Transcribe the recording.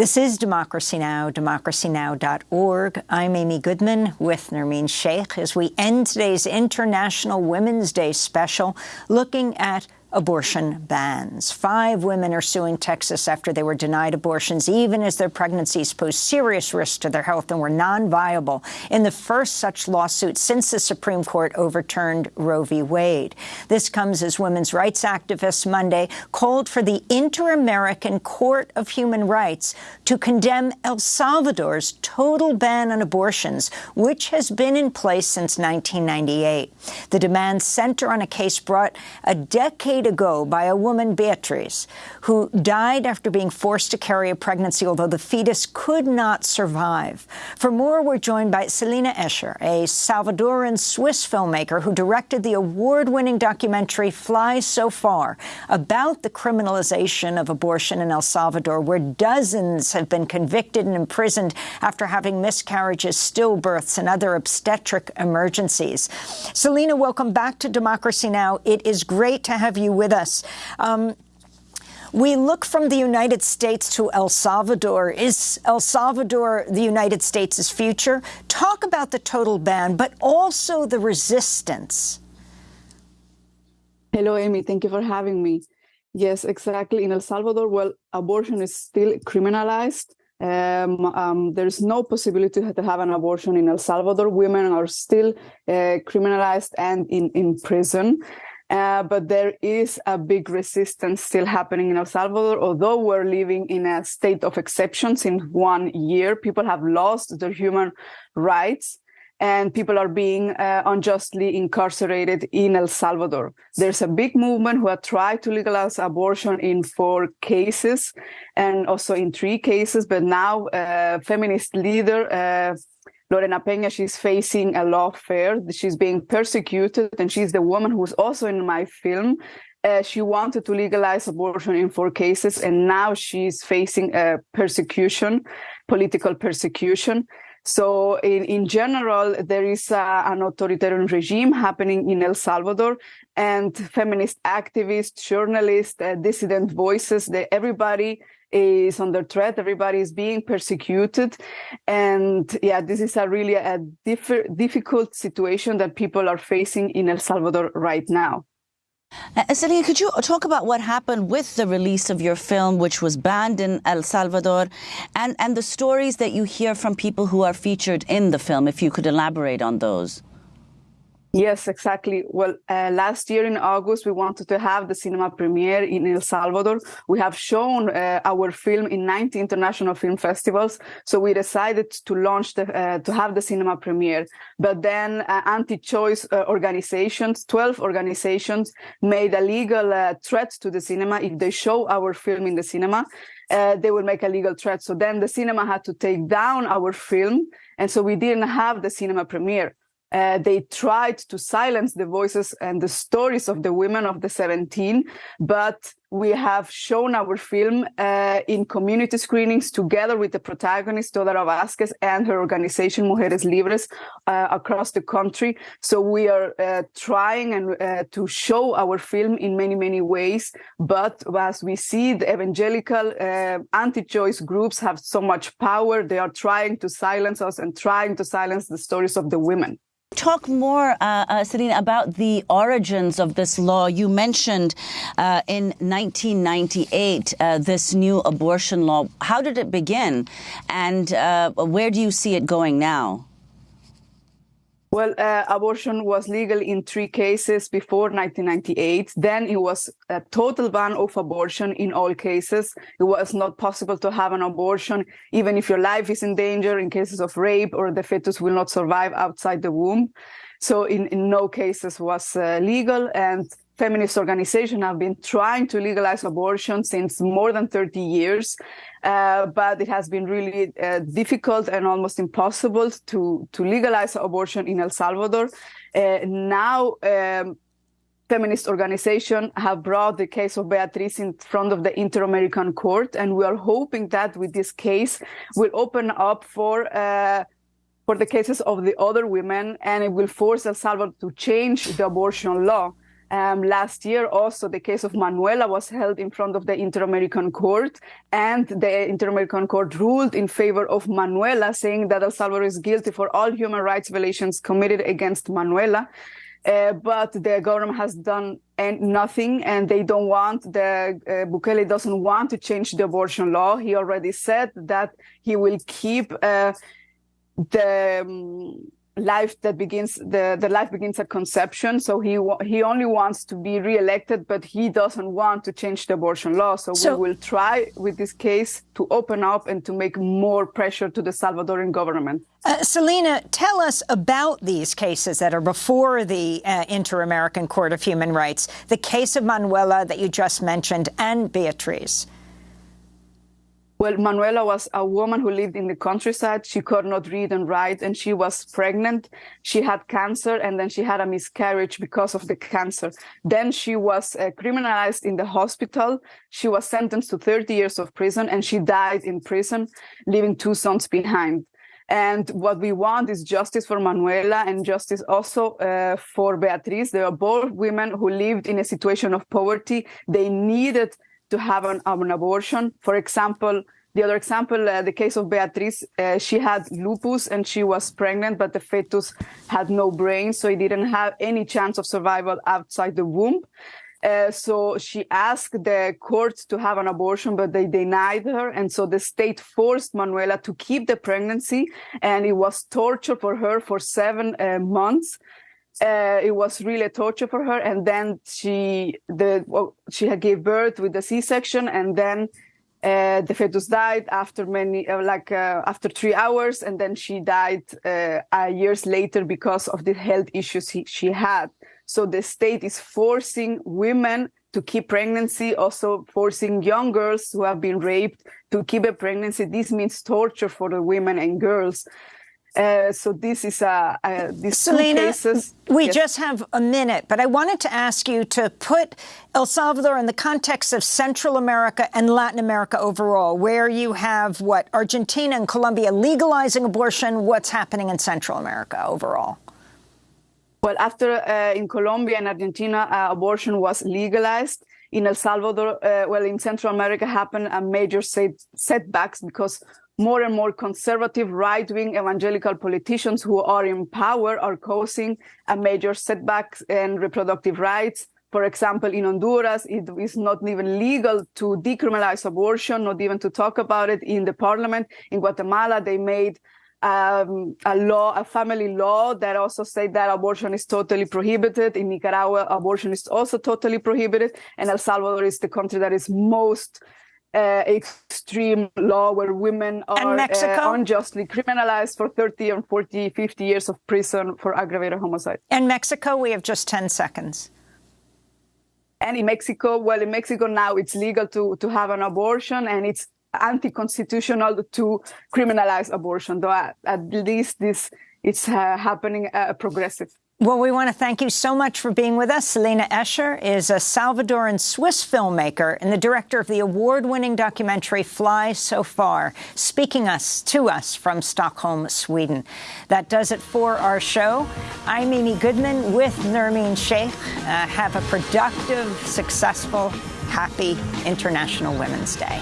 This is Democracy Now!, democracynow.org. I'm Amy Goodman with Nermeen Sheikh as we end today's International Women's Day special looking at abortion bans. Five women are suing Texas after they were denied abortions, even as their pregnancies posed serious risks to their health and were non-viable in the first such lawsuit since the Supreme Court overturned Roe v. Wade. This comes as women's rights activists Monday called for the Inter-American Court of Human Rights to condemn El Salvador's total ban on abortions, which has been in place since 1998. The demands center on a case brought a decade decade ago by a woman, Beatriz, who died after being forced to carry a pregnancy, although the fetus could not survive. For more, we're joined by Celina Escher, a Salvadoran Swiss filmmaker who directed the award-winning documentary Fly So Far about the criminalization of abortion in El Salvador, where dozens have been convicted and imprisoned after having miscarriages, stillbirths, and other obstetric emergencies. Celina, welcome back to Democracy Now! It is great to have you with us. Um, we look from the United States to El Salvador. Is El Salvador the United States' future? Talk about the total ban, but also the resistance. Hello, Amy. Thank you for having me. Yes, exactly. In El Salvador, well, abortion is still criminalized. Um, um, there's no possibility to have an abortion in El Salvador. Women are still uh, criminalized and in, in prison. Uh, but there is a big resistance still happening in El Salvador. Although we're living in a state of exceptions in one year, people have lost their human rights and people are being uh, unjustly incarcerated in El Salvador. There's a big movement who have tried to legalize abortion in four cases and also in three cases, but now uh, feminist leader uh, Lorena Peña, she's facing a lawfare. She's being persecuted, and she's the woman who's also in my film. Uh, she wanted to legalize abortion in four cases, and now she's facing a persecution, political persecution. So in, in general, there is a, an authoritarian regime happening in El Salvador and feminist activists, journalists, uh, dissident voices, they, everybody is under threat. Everybody is being persecuted. And yeah, this is a really a diff difficult situation that people are facing in El Salvador right now. Uh, Celina, could you talk about what happened with the release of your film, which was banned in El Salvador, and, and the stories that you hear from people who are featured in the film, if you could elaborate on those? Yes, exactly. Well, uh, last year in August, we wanted to have the cinema premiere in El Salvador. We have shown uh, our film in 90 international film festivals. So we decided to launch the, uh, to have the cinema premiere. But then uh, anti-choice uh, organizations, 12 organizations made a legal uh, threat to the cinema. If they show our film in the cinema, they will make a legal threat. So then the cinema had to take down our film. And so we didn't have the cinema premiere. Uh, they tried to silence the voices and the stories of the women of the 17, but we have shown our film uh, in community screenings together with the protagonist, Teodora Vasquez, and her organization, Mujeres Libres, uh, across the country. So we are uh, trying and uh, to show our film in many, many ways. But as we see, the evangelical uh, anti-choice groups have so much power. They are trying to silence us and trying to silence the stories of the women. Talk more, uh, uh, Celina, about the origins of this law. You mentioned uh, in 1998 uh, this new abortion law. How did it begin, and uh, where do you see it going now? Well, uh, abortion was legal in three cases before 1998. Then it was a total ban of abortion in all cases. It was not possible to have an abortion, even if your life is in danger in cases of rape or the fetus will not survive outside the womb. So in, in no cases was uh, legal. And feminist organizations have been trying to legalize abortion since more than 30 years, uh, but it has been really uh, difficult and almost impossible to, to legalize abortion in El Salvador. Uh, now, um, feminist organizations have brought the case of Beatriz in front of the Inter-American Court, and we are hoping that with this case will open up for uh, for the cases of the other women, and it will force El Salvador to change the abortion law Um, last year, also the case of Manuela was held in front of the Inter-American Court, and the Inter-American Court ruled in favor of Manuela, saying that El Salvador is guilty for all human rights violations committed against Manuela. Uh, but the government has done nothing, and they don't want the uh, Bukele doesn't want to change the abortion law. He already said that he will keep uh, the. Um, life that begins the, the life begins at conception. So he he only wants to be reelected but he doesn't want to change the abortion law. So, so, we will try with this case to open up and to make more pressure to the salvadoran government. Uh, Celina, tell us about these cases that are before the uh, Inter-American Court of Human Rights, the case of Manuela that you just mentioned and Beatriz. Well, Manuela was a woman who lived in the countryside. She could not read and write, and she was pregnant. She had cancer, and then she had a miscarriage because of the cancer. Then she was uh, criminalized in the hospital. She was sentenced to 30 years of prison, and she died in prison, leaving two sons behind. And what we want is justice for Manuela and justice also uh, for Beatriz. They are both women who lived in a situation of poverty. They needed to have an, an abortion. For example, the other example, uh, the case of Beatriz, uh, she had lupus and she was pregnant, but the fetus had no brain, so it didn't have any chance of survival outside the womb. Uh, so she asked the court to have an abortion, but they denied her. And so the state forced Manuela to keep the pregnancy, and it was torture for her for seven uh, months uh, it was really a torture for her. And then she the well, she had gave birth with the C-section, and then uh, the fetus died after many uh, like uh, after three hours, and then she died uh, years later because of the health issues he, she had. So the state is forcing women to keep pregnancy, also forcing young girls who have been raped to keep a pregnancy. This means torture for the women and girls. Uh, so this is uh, uh, these Celina, cases. We yes. just have a minute, but I wanted to ask you to put El Salvador in the context of Central America and Latin America overall, where you have what Argentina and Colombia legalizing abortion. What's happening in Central America overall? Well, after uh, in Colombia and Argentina, uh, abortion was legalized. In El Salvador, uh, well, in Central America, happened a major set setbacks because more and more conservative right-wing evangelical politicians who are in power are causing a major setback in reproductive rights. For example, in Honduras, it is not even legal to decriminalize abortion, not even to talk about it in the parliament. In Guatemala, they made um, a law, a family law that also said that abortion is totally prohibited. In Nicaragua, abortion is also totally prohibited. And El Salvador is the country that is most uh, extreme law where women are uh, unjustly criminalized for 30 and 40, 50 years of prison for aggravated homicide. In Mexico, we have just 10 seconds. And in Mexico, well, in Mexico now it's legal to, to have an abortion and it's anti-constitutional to criminalize abortion, though at, at least this it's uh, happening uh, progressive. Well, we want to thank you so much for being with us. Celina Escher is a Salvadoran Swiss filmmaker and the director of the award-winning documentary Fly So Far, speaking us to us from Stockholm, Sweden. That does it for our show. I'm Amy Goodman with Nermeen Sheikh. Uh, have a productive, successful, happy International Women's Day.